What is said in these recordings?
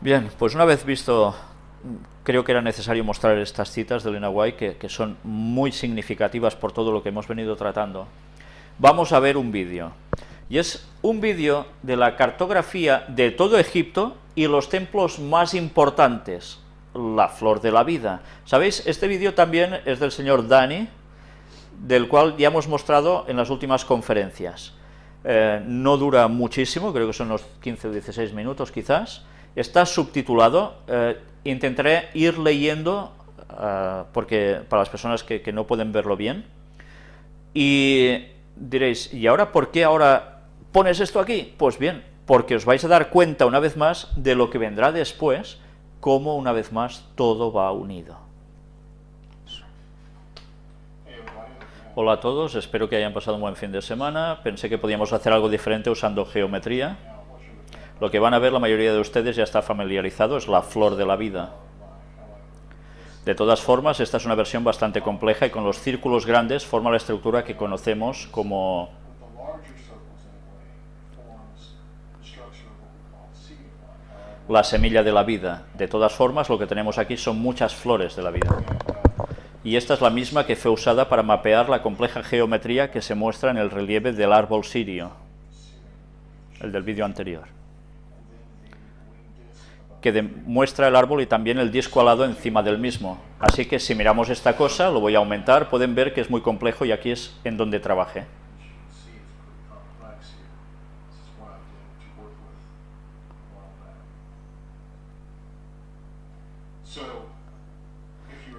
Bien, pues una vez visto, creo que era necesario mostrar estas citas de Elena White, que, que son muy significativas por todo lo que hemos venido tratando. Vamos a ver un vídeo. Y es un vídeo de la cartografía de todo Egipto y los templos más importantes, la flor de la vida. ¿Sabéis? Este vídeo también es del señor Dani, del cual ya hemos mostrado en las últimas conferencias. Eh, no dura muchísimo, creo que son unos 15 o 16 minutos quizás, está subtitulado, eh, intentaré ir leyendo, eh, porque para las personas que, que, no pueden verlo bien, y diréis, ¿y ahora por qué ahora pones esto aquí? Pues bien, porque os vais a dar cuenta una vez más de lo que vendrá después, cómo una vez más todo va unido. Hola a todos, espero que hayan pasado un buen fin de semana. Pensé que podíamos hacer algo diferente usando geometría. Lo que van a ver la mayoría de ustedes ya está familiarizado, es la flor de la vida. De todas formas, esta es una versión bastante compleja y con los círculos grandes forma la estructura que conocemos como la semilla de la vida. De todas formas, lo que tenemos aquí son muchas flores de la vida y esta es la misma que fue usada para mapear la compleja geometría que se muestra en el relieve del árbol sirio, el del vídeo anterior, que demuestra el árbol y también el disco alado encima del mismo. Así que si miramos esta cosa, lo voy a aumentar, pueden ver que es muy complejo y aquí es en donde trabajé.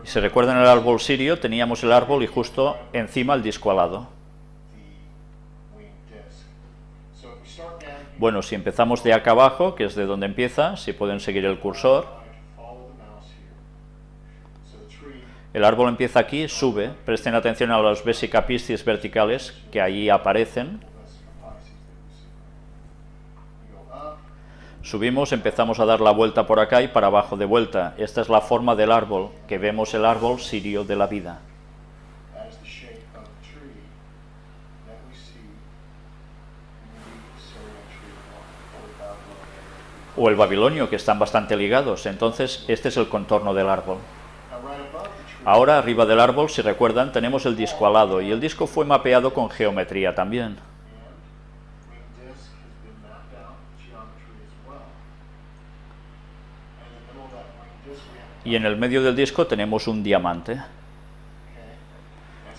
Si recuerdan el árbol sirio, teníamos el árbol y justo encima el disco alado. Bueno, si empezamos de acá abajo, que es de donde empieza, si pueden seguir el cursor, el árbol empieza aquí, sube, presten atención a los vesicapistis verticales que ahí aparecen, Subimos, empezamos a dar la vuelta por acá y para abajo de vuelta. Esta es la forma del árbol, que vemos el árbol sirio de la vida. O el babilonio, que están bastante ligados. Entonces, este es el contorno del árbol. Ahora, arriba del árbol, si recuerdan, tenemos el disco alado, y el disco fue mapeado con geometría también. Y en el medio del disco tenemos un diamante.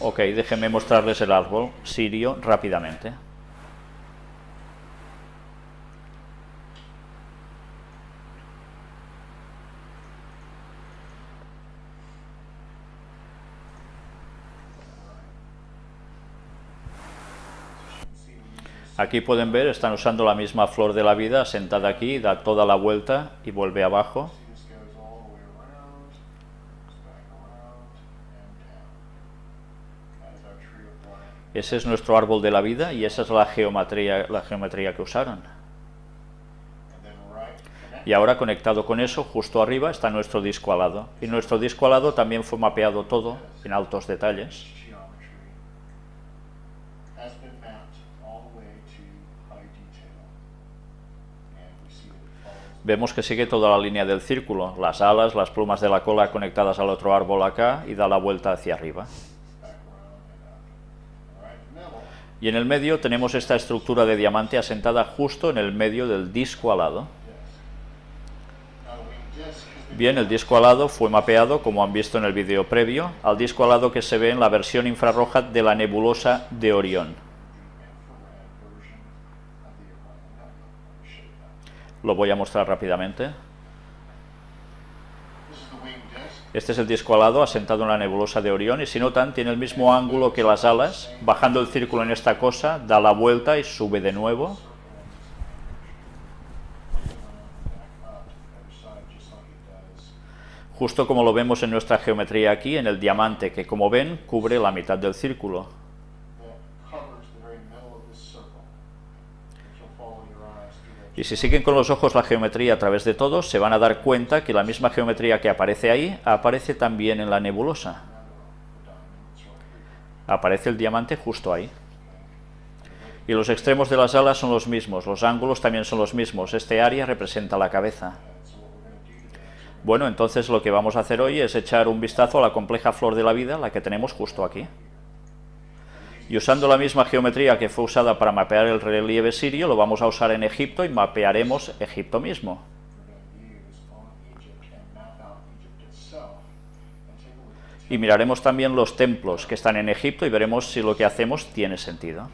Ok, déjenme mostrarles el árbol sirio rápidamente. Aquí pueden ver, están usando la misma flor de la vida, sentada aquí, da toda la vuelta y vuelve abajo. Ese es nuestro árbol de la vida y esa es la geometría, la geometría que usaron. Y ahora conectado con eso, justo arriba está nuestro disco alado. Y nuestro disco alado también fue mapeado todo en altos detalles. Vemos que sigue toda la línea del círculo, las alas, las plumas de la cola conectadas al otro árbol acá y da la vuelta hacia arriba. Y en el medio tenemos esta estructura de diamante asentada justo en el medio del disco alado. Bien, el disco alado fue mapeado, como han visto en el vídeo previo, al disco alado que se ve en la versión infrarroja de la nebulosa de Orión. Lo voy a mostrar rápidamente. Este es el disco alado asentado en la nebulosa de Orión y si notan tiene el mismo ángulo que las alas, bajando el círculo en esta cosa, da la vuelta y sube de nuevo. Justo como lo vemos en nuestra geometría aquí, en el diamante, que como ven cubre la mitad del círculo. Y si siguen con los ojos la geometría a través de todos, se van a dar cuenta que la misma geometría que aparece ahí, aparece también en la nebulosa. Aparece el diamante justo ahí. Y los extremos de las alas son los mismos, los ángulos también son los mismos. Este área representa la cabeza. Bueno, entonces lo que vamos a hacer hoy es echar un vistazo a la compleja flor de la vida, la que tenemos justo aquí. Y usando la misma geometría que fue usada para mapear el relieve sirio, lo vamos a usar en Egipto y mapearemos Egipto mismo. Y miraremos también los templos que están en Egipto y veremos si lo que hacemos tiene sentido.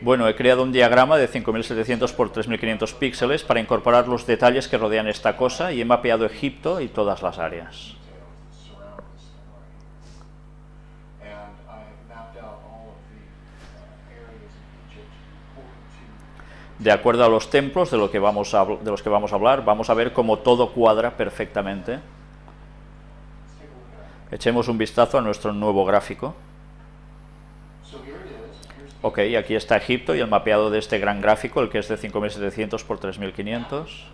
Bueno, he creado un diagrama de 5700 por 3500 píxeles para incorporar los detalles que rodean esta cosa y he mapeado Egipto y todas las áreas. De acuerdo a los templos de, lo que vamos de los que vamos a hablar, vamos a ver cómo todo cuadra perfectamente. Echemos un vistazo a nuestro nuevo gráfico. Ok, aquí está Egipto y el mapeado de este gran gráfico, el que es de 5700 por 3500.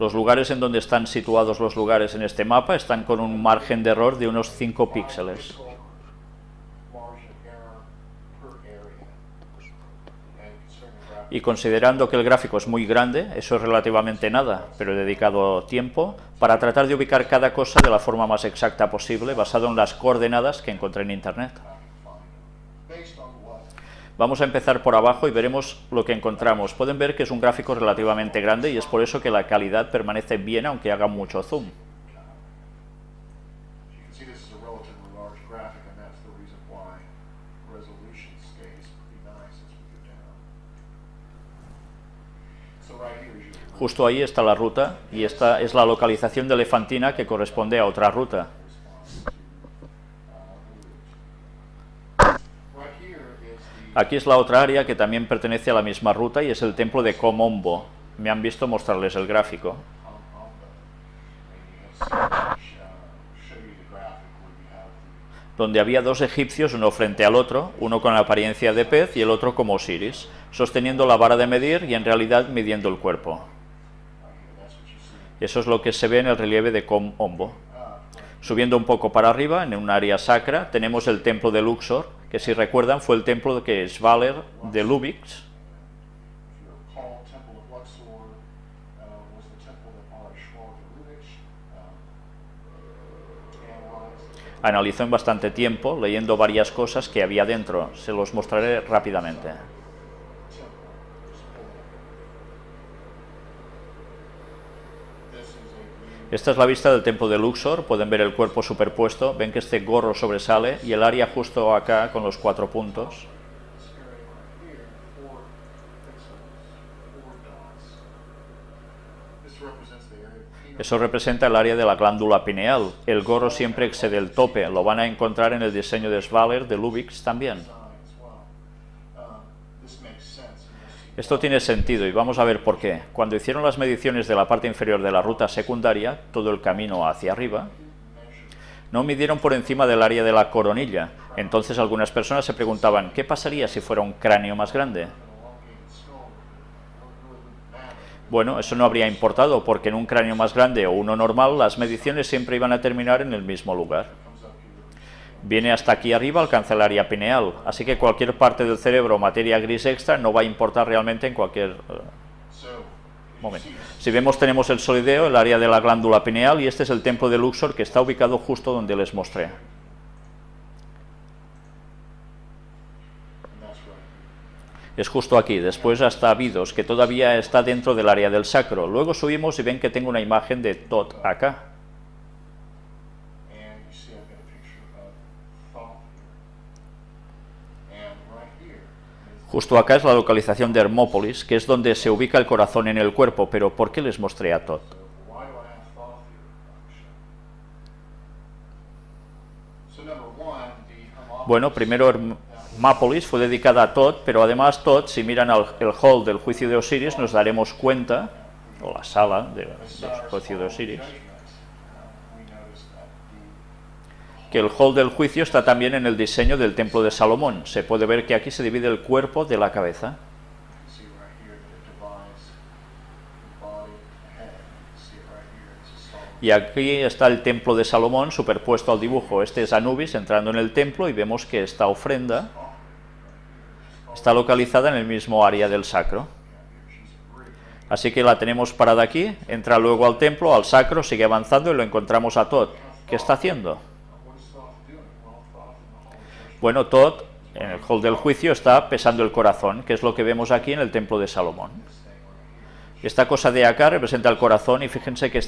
Los lugares en donde están situados los lugares en este mapa están con un margen de error de unos 5 píxeles. y considerando que el gráfico es muy grande, eso es relativamente nada, pero he dedicado tiempo para tratar de ubicar cada cosa de la forma más exacta posible, basado en las coordenadas que encontré en Internet. Vamos a empezar por abajo y veremos lo que encontramos. Pueden ver que es un gráfico relativamente grande y es por eso que la calidad permanece bien aunque haga mucho zoom. Justo ahí está la ruta y esta es la localización de Elefantina que corresponde a otra ruta. Aquí es la otra área que también pertenece a la misma ruta y es el templo de Komombo. Me han visto mostrarles el gráfico. Donde había dos egipcios, uno frente al otro, uno con la apariencia de pez y el otro como Osiris, sosteniendo la vara de medir y en realidad midiendo el cuerpo. Eso es lo que se ve en el relieve de Com Ombo. Subiendo un poco para arriba, en un área sacra, tenemos el templo de Luxor, que si recuerdan fue el templo que Svaler de Lubix analizó en bastante tiempo, leyendo varias cosas que había dentro. Se los mostraré rápidamente. Esta es la vista del templo de Luxor, pueden ver el cuerpo superpuesto, ven que este gorro sobresale y el área justo acá con los cuatro puntos. Eso representa el área de la glándula pineal. El gorro siempre excede el tope, lo van a encontrar en el diseño de Svaler de Lubix también. Esto tiene sentido y vamos a ver por qué. Cuando hicieron las mediciones de la parte inferior de la ruta secundaria, todo el camino hacia arriba, no midieron por encima del área de la coronilla. Entonces algunas personas se preguntaban, ¿qué pasaría si fuera un cráneo más grande? Bueno, eso no habría importado, porque en un cráneo más grande o uno normal, las mediciones siempre iban a terminar en el mismo lugar viene hasta aquí arriba, alcanza el área pineal, así que cualquier parte del cerebro o materia gris extra no va a importar realmente en cualquier eh, momento. Si vemos tenemos el solideo, el área de la glándula pineal y este es el templo de Luxor que está ubicado justo donde les mostré. Es justo aquí, después hasta Abidos, que todavía está dentro del área del sacro. Luego subimos y ven que tengo una imagen de Tot acá. Justo acá es la localización de Hermópolis, que es donde se ubica el corazón en el cuerpo, pero ¿por qué les mostré a Tot? Bueno, primero Hermópolis fue dedicada a Tot, pero además Tot, si miran el hall del juicio de Osiris, nos daremos cuenta, o la sala del juicio de Osiris, que el hall del juicio está también en el diseño del templo de Salomón. Se puede ver que aquí se divide el cuerpo de la cabeza. Y aquí está el templo de Salomón superpuesto al dibujo. Este es Anubis entrando en el templo y vemos que esta ofrenda está localizada en el mismo área del sacro. Así que la tenemos parada aquí, entra luego al templo, al sacro, sigue avanzando y lo encontramos a Todd. ¿Qué está haciendo? Bueno, Todd, en el hall del juicio, está pesando el corazón, que es lo que vemos aquí en el templo de Salomón. Esta cosa de acá representa el corazón y fíjense que